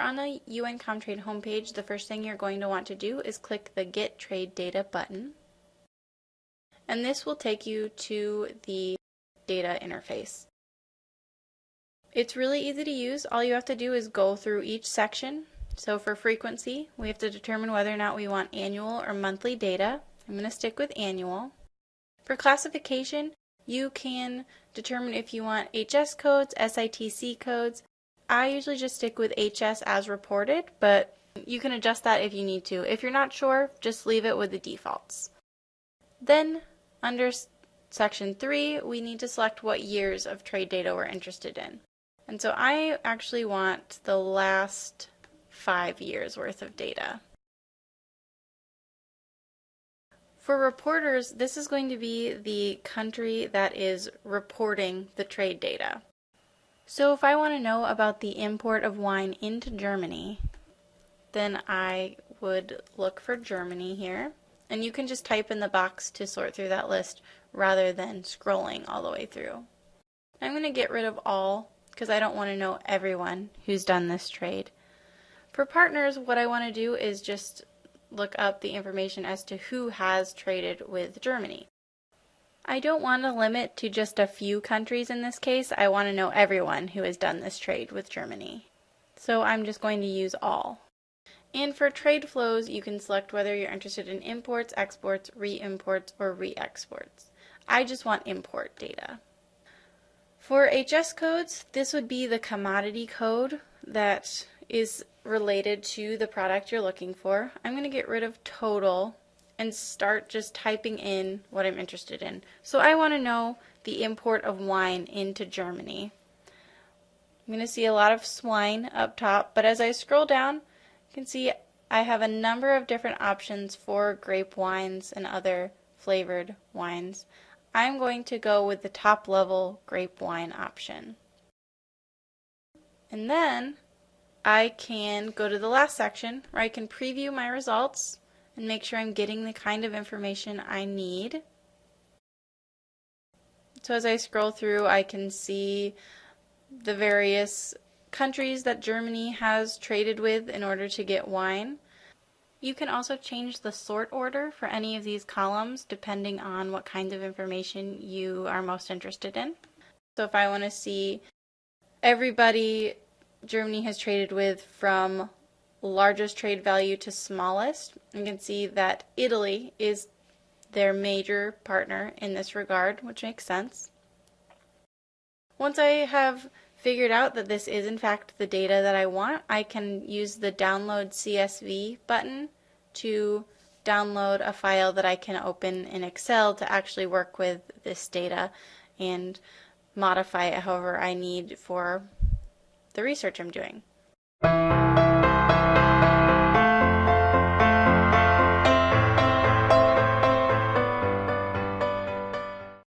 on the UN Comtrade homepage, the first thing you're going to want to do is click the Get Trade Data button. And this will take you to the data interface. It's really easy to use. All you have to do is go through each section. So for frequency, we have to determine whether or not we want annual or monthly data. I'm going to stick with annual. For classification, you can determine if you want HS codes, SITC codes, I usually just stick with HS as reported, but you can adjust that if you need to. If you're not sure, just leave it with the defaults. Then, under section 3, we need to select what years of trade data we're interested in. And so I actually want the last five years worth of data. For reporters, this is going to be the country that is reporting the trade data. So if I want to know about the import of wine into Germany, then I would look for Germany here. And you can just type in the box to sort through that list rather than scrolling all the way through. I'm going to get rid of all because I don't want to know everyone who's done this trade. For partners, what I want to do is just look up the information as to who has traded with Germany. I don't want to limit to just a few countries in this case. I want to know everyone who has done this trade with Germany. So I'm just going to use all. And for trade flows, you can select whether you're interested in imports, exports, re-imports, or re-exports. I just want import data. For HS codes, this would be the commodity code that is related to the product you're looking for. I'm going to get rid of total and start just typing in what I'm interested in. So I want to know the import of wine into Germany. I'm going to see a lot of swine up top, but as I scroll down, you can see I have a number of different options for grape wines and other flavored wines. I'm going to go with the top level grape wine option. And then I can go to the last section where I can preview my results and make sure I'm getting the kind of information I need. So as I scroll through, I can see the various countries that Germany has traded with in order to get wine. You can also change the sort order for any of these columns depending on what kinds of information you are most interested in. So if I want to see everybody Germany has traded with from largest trade value to smallest. You can see that Italy is their major partner in this regard, which makes sense. Once I have figured out that this is in fact the data that I want, I can use the download CSV button to download a file that I can open in Excel to actually work with this data and modify it however I need for the research I'm doing.